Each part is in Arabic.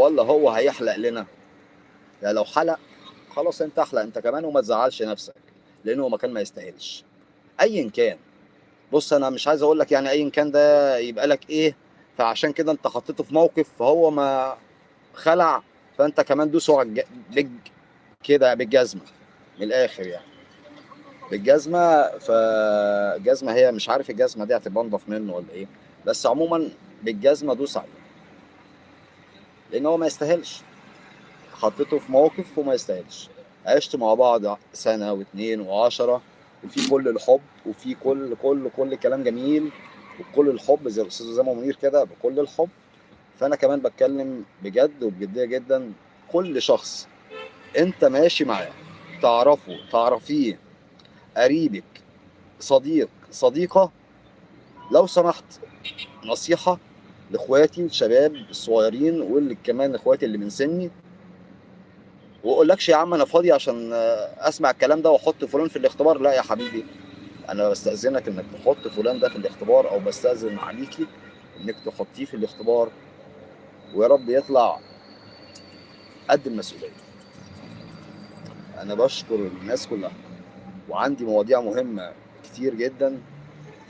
ولا هو هيحلق لنا؟ يعني لو حلق خلاص انت احلق انت كمان وما تزعلش نفسك لأنه مكان ما يستاهلش. ايا كان. بص أنا مش عايز أقول لك يعني ايا كان ده يبقى لك إيه فعشان كده أنت حطيته في موقف فهو ما خلع فأنت كمان دوسه على بج كده بالجزمة من الآخر يعني. بالجزمة فالجزمه هي مش عارف الجزمة دي هتبقى أنضف منه ولا إيه بس عموما بالجزمة دوس عليه. لأن هو ما يستاهلش. حطيته في موقف وما يستاهلش. عشت مع بعض سنة واثنين وعشرة وفي كل الحب وفي كل كل كل كلام جميل وكل الحب زي الأستاذ اسامه منير كده بكل الحب. فأنا كمان بتكلم بجد وبجدية جدا كل شخص أنت ماشي معاه تعرفه تعرفيه قريبك صديق صديقة لو سمحت نصيحة لإخواتي الشباب الصغيرين واللي كمان إخواتي اللي من سني. وأقولكش يا عم أنا فاضي عشان أسمع الكلام ده وأحط فلان في الاختبار. لا يا حبيبي أنا بستأذنك إنك تحط فلان ده في الاختبار أو بستأذن عليكي إنك تحطيه في الاختبار. ويا رب يطلع قد المسؤولية. أنا بشكر الناس كلها وعندي مواضيع مهمة كتير جدا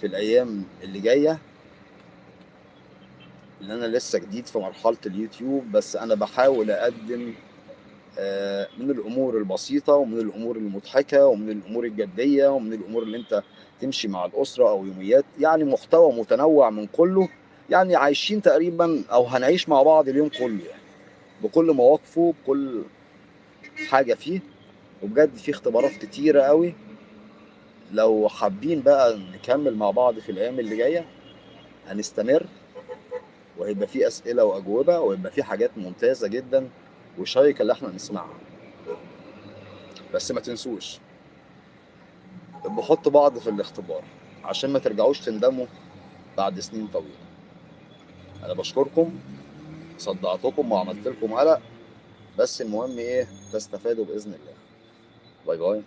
في الأيام اللي جاية. لأن أنا لسه جديد في مرحلة اليوتيوب بس أنا بحاول أقدم آه، من الأمور البسيطة ومن الأمور المضحكة ومن الأمور الجدية ومن الأمور اللي أنت تمشي مع الأسرة أو يوميات يعني محتوى متنوع من كله يعني عايشين تقريبا أو هنعيش مع بعض اليوم كله يعني بكل مواقفه بكل حاجة فيه وبجد في اختبارات كتيرة قوي. لو حابين بقى نكمل مع بعض في الأيام اللي جاية هنستمر. وهيبقى في أسئلة وأجوبة وهيبقى في حاجات ممتازة جدا وشيقه اللي إحنا نسمعها. بس ما تنسوش بحط بعض في الاختبار عشان ما ترجعوش تندموا بعد سنين طويلة. أنا بشكركم صدعتكم وعملت لكم قلق بس المهم إيه؟ تستفادوا بإذن الله. باي باي.